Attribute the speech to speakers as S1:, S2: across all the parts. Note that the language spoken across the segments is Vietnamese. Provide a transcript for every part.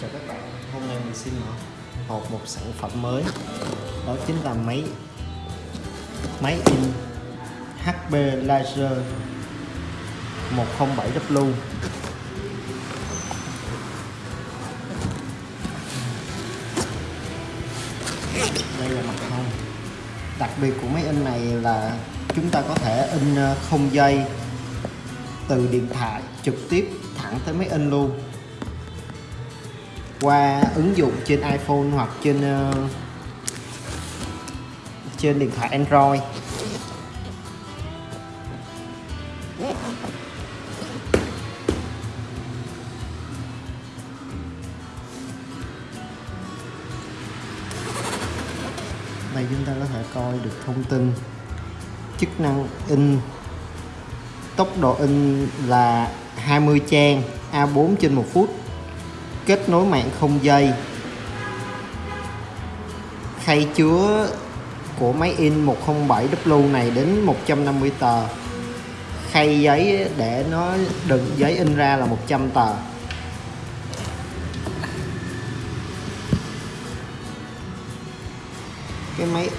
S1: chào các bạn. Hôm nay mình xin mở hộp một sản phẩm mới. Đó chính là máy máy in HP Laser 107W đây là mặt hông đặc biệt của máy in này là chúng ta có thể in ờ, không dây từ điện thoại trực tiếp thẳng tới máy in luôn qua ứng dụng trên iPhone hoặc trên uh, trên điện thoại Android. Đây chúng ta có thể coi được thông tin chức năng in tốc độ in là 20 trang A4 trên một phút kết nối mạng không dây. Khay chứa của máy in 107W này đến 150 tờ. Khay giấy để nó đựng giấy in ra là 100 tờ. Cái máy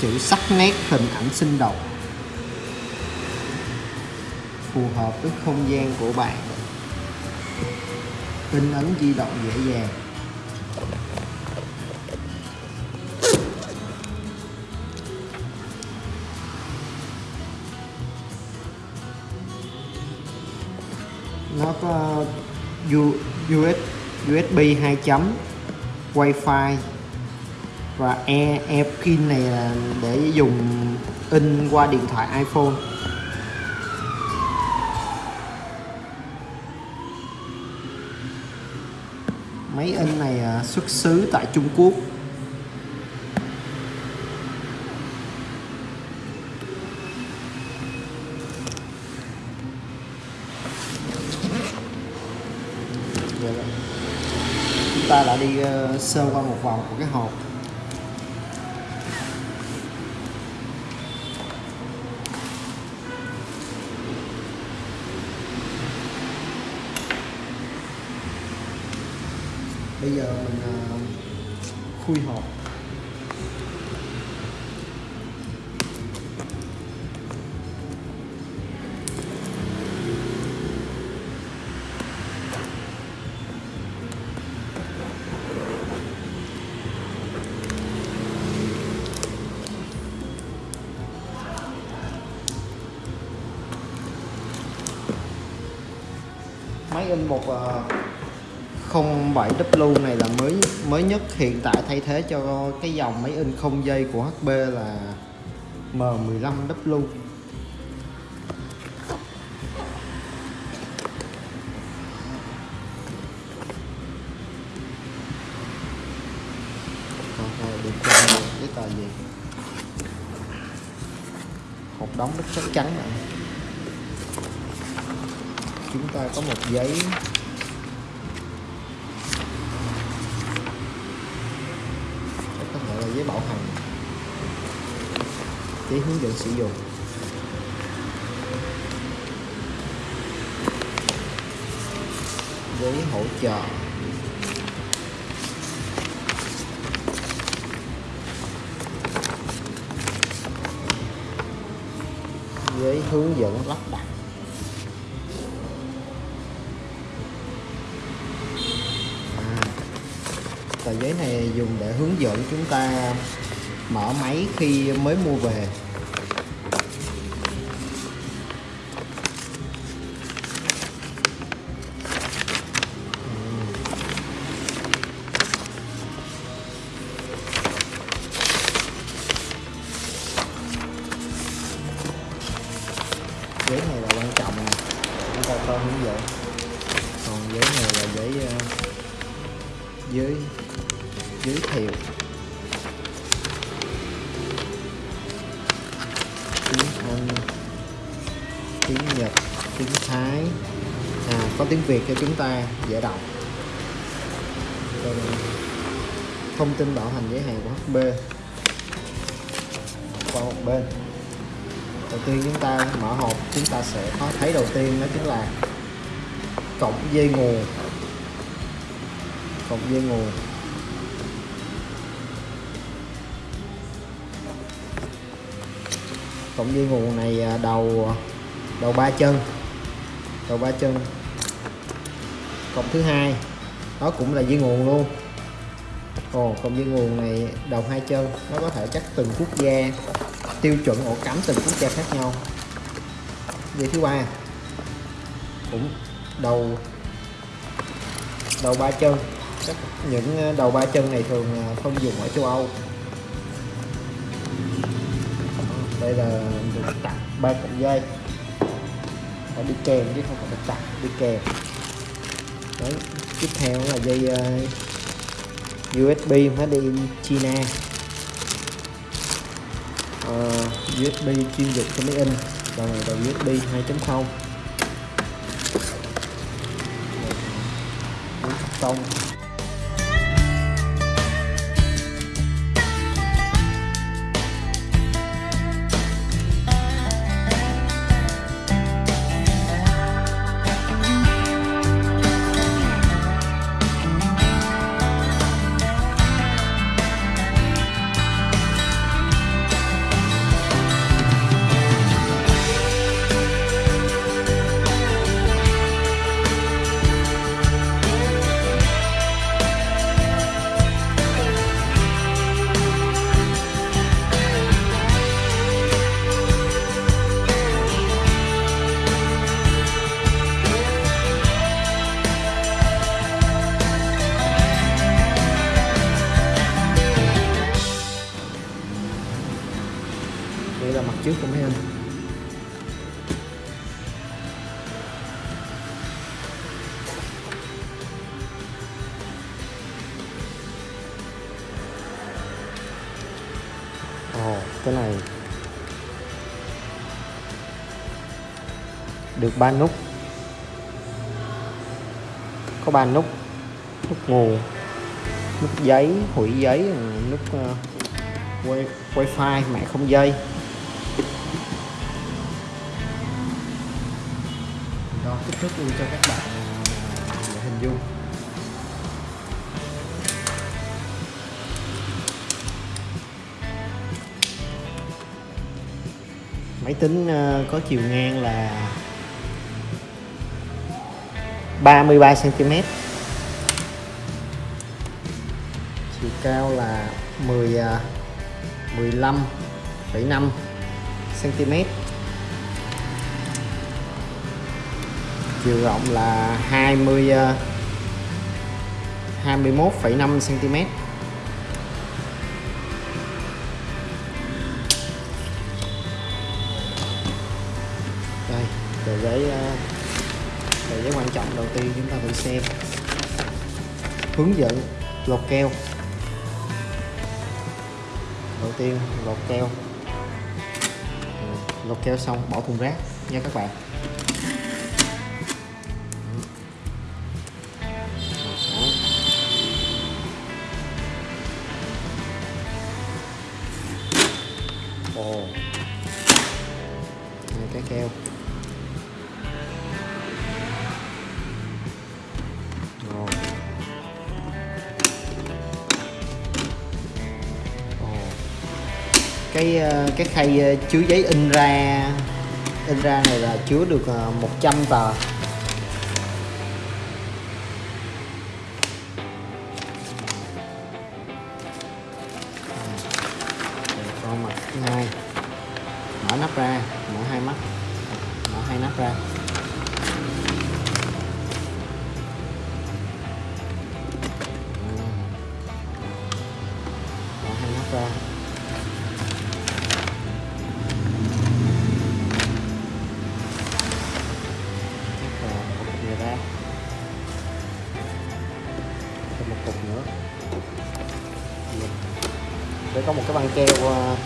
S1: chữ sắc nét hình ảnh sinh động phù hợp với không gian của bạn. In ấn di động dễ dàng. Nó có U, USB 2 chấm Wi-Fi và e e pin này là để dùng in qua điện thoại iPhone. Máy in này à, xuất xứ tại Trung Quốc. Dạ vâng. Chúng ta đã đi ờ, sơ qua một vòng của cái hộp. Bây giờ mình uh, khui hộp. Máy in một uh, 07W này là mới mới nhất. Hiện tại thay thế cho cái dòng máy in không dây của HP là M15W được cái tờ gì. Hộp đóng rất chắc chắn này chúng ta có một giấy có thể là giấy bảo hành giấy hướng dẫn sử dụng. Giấy hỗ trợ. Giấy hướng dẫn lắp đặt. À, tờ giấy này dùng để hướng dẫn chúng ta mở máy khi mới mua về. Giấy này là quan trọng nè. Chúng ta coi hướng dẫn. Còn giấy này là giấy ờ, uh, giới giới thiệu tiếng Anh tiếng Nhật tiếng Thái. À có tiếng Việt cho chúng ta dễ đọc. Rồi, à, thông tin bảo hành giới hạn của HB qua một bên. Đầu tiên chúng ta mở hộp chúng ta sẽ có thấy đầu tiên đó chính là cộng dây nguồn. Cộng dây nguồn. Cộng dây nguồn này à, đầu à, đầu ba chân. Đầu ba chân. Cộng thứ hai. Đó cũng là dây nguồn luôn. Ồ, cộng dây nguồn này đầu hai chân nó có thể chắc từng quốc gia tiêu chuẩn ổ cắm từng quốc gia khác nhau. Dây thứ ba. Cũng đầu đầu ba chân. Chắc những à, đầu ba chân này thường không dùng ở châu Âu. Đây là được tặng ba cọng dây. Phải đi kèm chứ không phải được tặng đi kèm. Đấy tiếp theo là dây ờ, uh, USB made in China. Ờ, uh, USB chuyên dụng cho máy in và này đầu USB 2.0 tông. Ba nút có ba nút nút nguồn nút giấy hủy giấy nút uh, wifi mạng không dây. Đo kích thước luôn cho các bạn để hình dung. Máy tính có chiều ngang là 33 cm chiều cao là 10 15,5 cm chiều rộng là 20 21,5 cm đây tờ giấy à, tờ quan trọng đầu tiên chúng ta phải xem. Hướng dẫn lột keo. Đầu tiên, lột keo. Ừ, lột keo xong, bỏ thùng rác nha các bạn. Cái khay ờ, chứa giấy in ra in ra này là chứa được ờ, 100 tờ. Con mặt hai mở nắp ra, mở hai mắt. Mở hai nắp ra.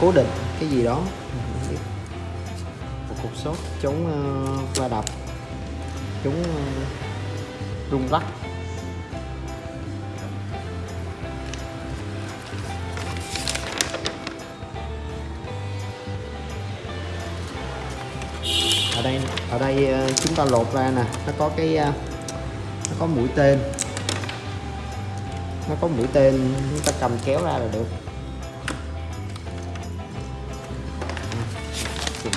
S1: Cố định cái gì đó. Một cục sốt chống ờ, va đập chống ờ, rung lắc. Ở đây ở đây ờ, chúng ta lột ra nè, nó có cái nó có mũi tên. Nó có mũi tên, chúng ta cầm kéo ra là được.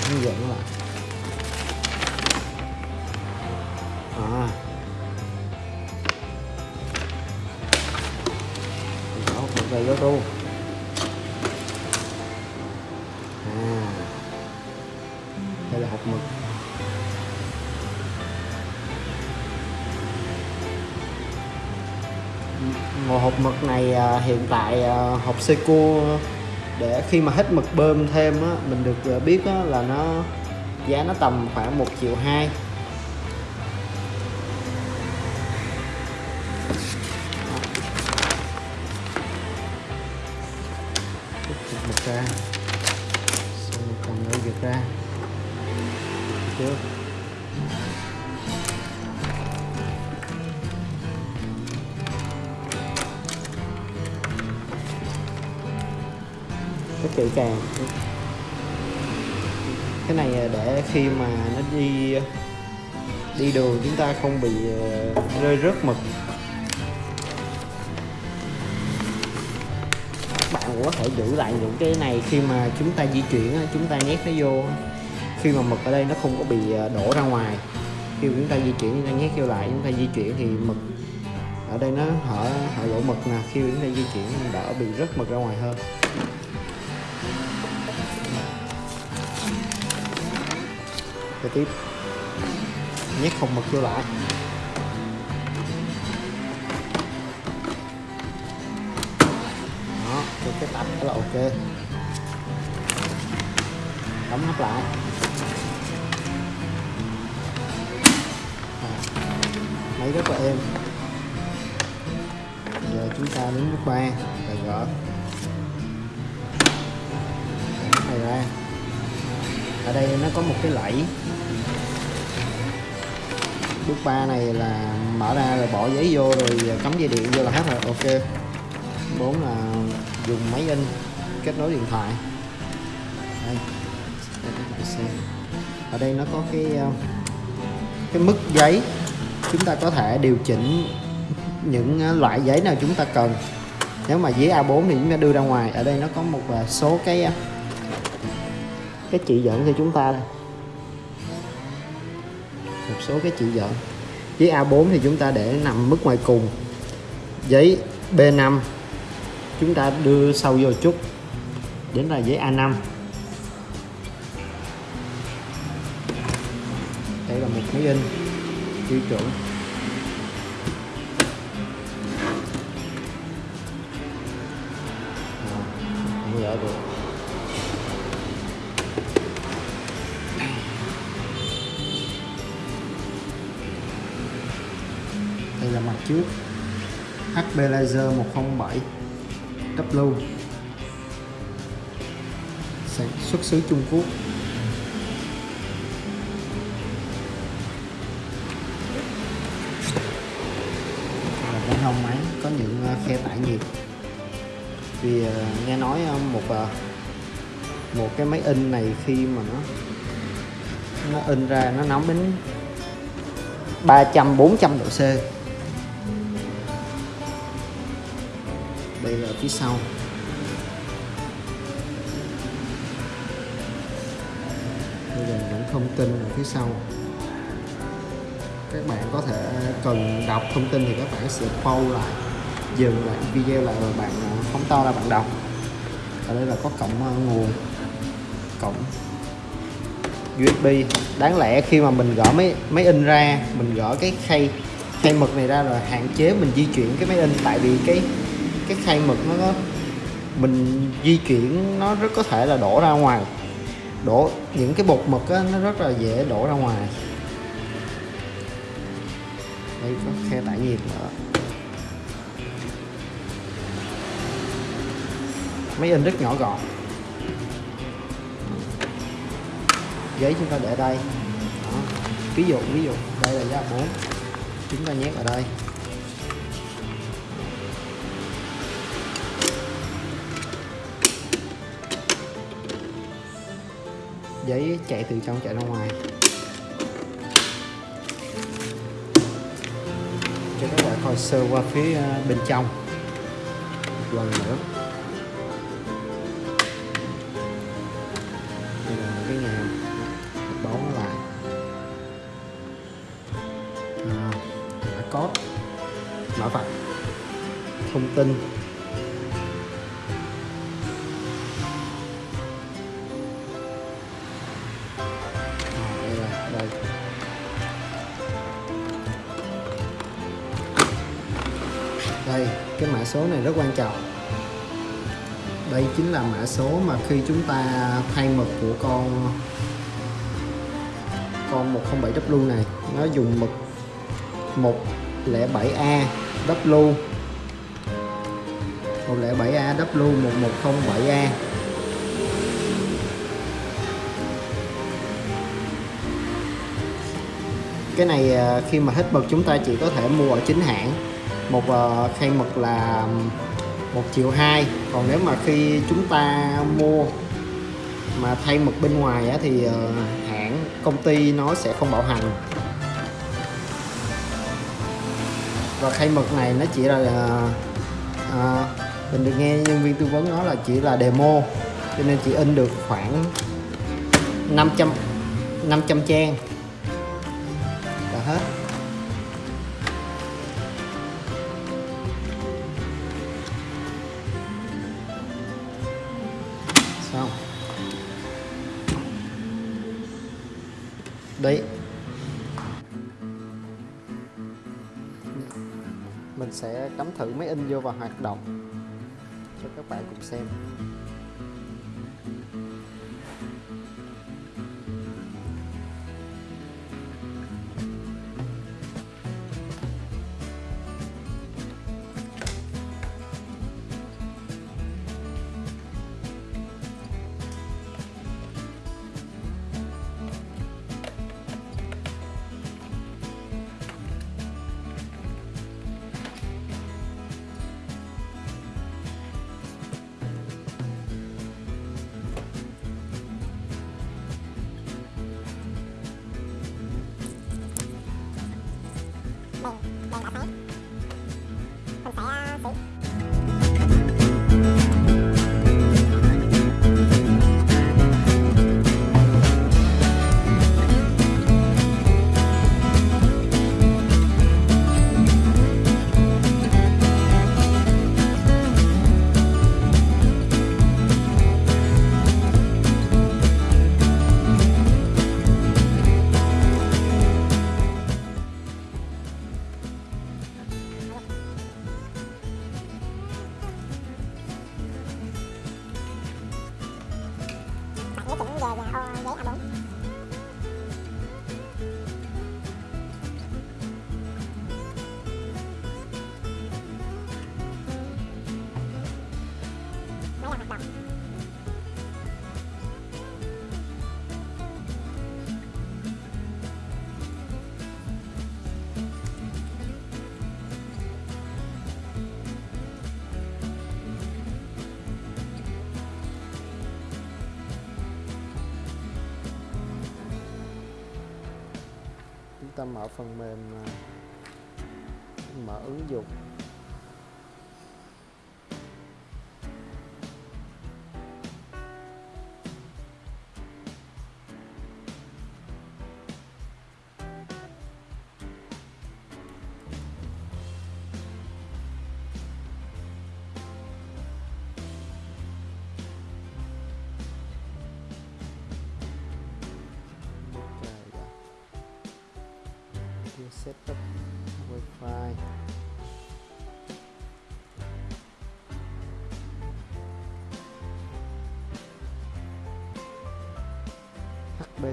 S1: Mình hướng các bạn. À. Đó một này vô ru à. Đây là hộp mực. Một hộp mực này à, hiện tại à, hộp Seiko để khi mà hết mực bơm thêm á, mình được ờ, biết á, là nó giá nó tầm khoảng 1 triệu 2 khi mà nó đi đi đường chúng ta không bị ờ, rơi rớt mực. Các bạn cũng có thể giữ lại những cái này khi mà chúng ta di chuyển chúng ta nhét nó vô khi mà mực ở đây nó không có bị ờ, đổ ra ngoài. Khi chúng ta di chuyển, chúng ta nhét vô lại, chúng ta di chuyển thì mực ở đây nó hở hở lỗ mực nè. Khi chúng ta di chuyển đỡ bị rớt mực ra ngoài hơn. Kế tiếp. Nhét phòng mực vô lại. Đó cho cái tập đó là ok. Đóng nắp lại. Máy rất là êm. Giờ chúng ta đến bước ba là gỡ. Này ra. Ở đây nó có một cái lẫy bước ba này là mở ra rồi bỏ giấy vô rồi cắm dây điện vô là hết rồi. Ok. Bốn là dùng máy in, kết nối điện thoại. Đây. Để các bạn xem. Ở đây nó có cái ờ, cái mức giấy. Chúng ta có thể điều chỉnh những ờ, loại giấy nào chúng ta cần. Nếu mà giấy A4 thì chúng ta đưa ra ngoài. Ở đây nó có một ờ, số cái cái chỉ dẫn cho chúng ta đây số cái chữ dẫn giấy A4 thì chúng ta để nằm mức ngoài cùng. Giấy B5 chúng ta đưa sâu vô chút. Đến là giấy A5 đây là một máy in, tiêu chuẩn. HP Laser 107 W sản xuất xứ Trung Quốc. Là bên hông máy có những ờ, khe tải nhiệt vì ờ, nghe nói ờ, một một cái máy in này khi mà nó nó in ra nó nóng đến 300 400 độ C. đây là phía sau. Đây là những thông tin ở phía sau. Các bạn có thể cần đọc thông tin thì các bạn sẽ pause lại, dừng lại video lại rồi bạn phóng to ra bạn đọc. Ở đây là có cổng ờ, nguồn, cổng USB đáng lẽ khi mà mình gỡ máy máy in ra, mình gỡ cái khay khay mực này ra rồi hạn chế mình di chuyển cái máy in. Tại vì cái cái khay mực nó có mình di chuyển nó rất có thể là đổ ra ngoài. Đổ những cái bột mực á, nó rất là dễ đổ ra ngoài. Đây có khe tải nhiệt nữa. Máy in rất nhỏ gọn. Giấy chúng ta để đây. Đó. ví dụ ví dụ đây là giá 4 chúng ta nhét ở đây. Giấy chạy từ trong chạy ra ngoài. Cho các bạn coi sơ qua phía ờ, bên trong. Một lần nữa. Đây là một cái nhà bó lại. À, mã code mã vạch. Thông tin. Số này rất quan trọng. Đây chính là mã số mà khi chúng ta thay mực của con con 107W này, nó dùng mực 107A W. 107A W 1107A cái này à, khi mà hết mực chúng ta chỉ có thể mua ở chính hãng một uh, khay mực là một triệu hai. Còn nếu mà khi chúng ta mua mà thay mực bên ngoài á, thì uh, hãng công ty nó sẽ không bảo hành. Và khay mực này nó chỉ là uh, uh, mình được nghe nhân viên tư vấn nói là chỉ là demo cho nên chỉ in được khoảng 500 500 trang. Đấy. Mình sẽ cắm thử máy in vô và hoạt động cho các bạn cùng xem. Ta mở phần mềm à, mở ứng dụng.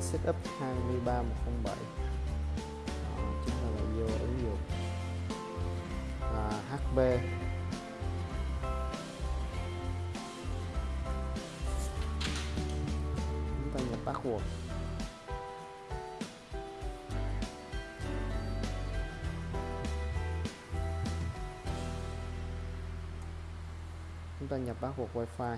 S1: Setup 23107 Đó, chúng ta lại vô ứng dụng. À, HP chúng ta nhập password. Chúng ta nhập password wifi.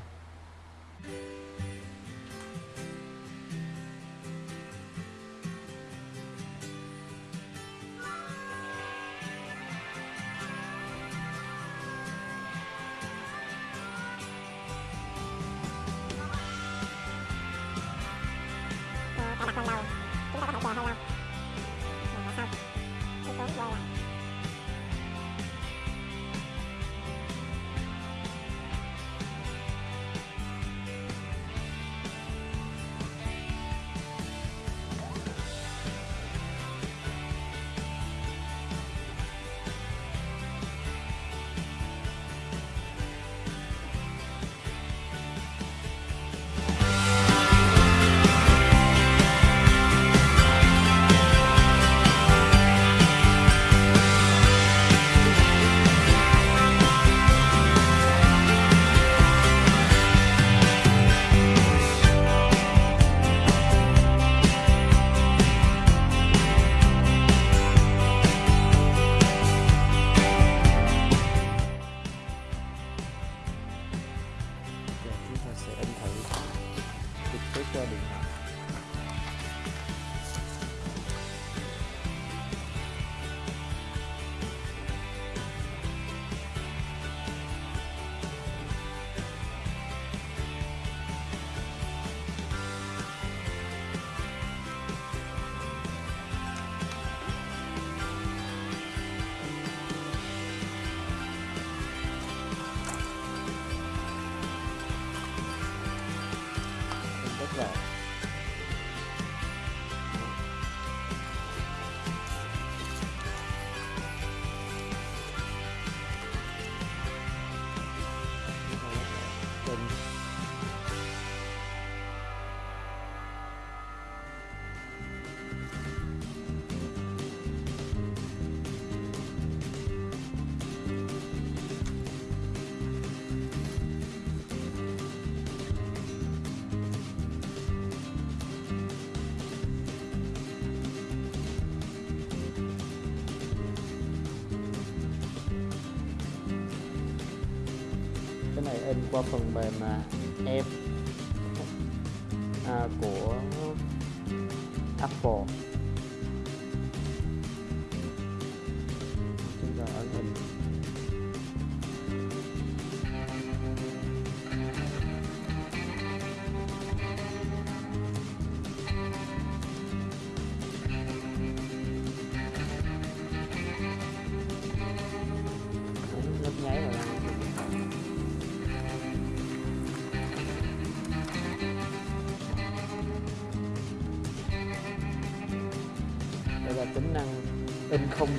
S1: Qua phần mềm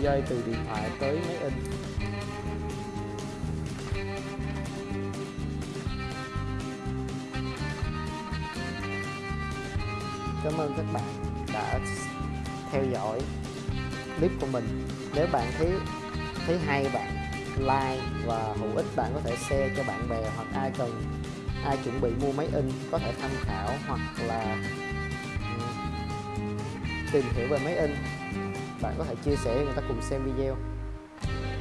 S1: dây từ điện thoại tới máy in. Cảm ơn các bạn đã theo dõi clip của mình. Nếu bạn thấy thấy hay, bạn like và hữu ích, bạn có thể share cho bạn bè hoặc ai cần, ai chuẩn bị mua máy in có thể tham khảo hoặc là ừ, tìm hiểu về máy in bạn có thể chia sẻ cho người ta cùng xem video.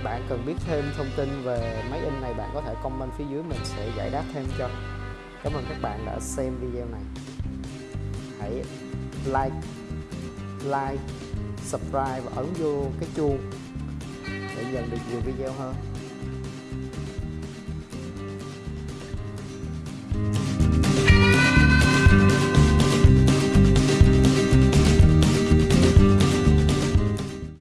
S1: Bạn cần biết thêm thông tin về máy in này, bạn có thể comment phía dưới mình sẽ giải đáp thêm cho. Cảm ơn các bạn đã xem video này. Hãy like like, subscribe và ấn vô cái chuông để nhận được nhiều video hơn.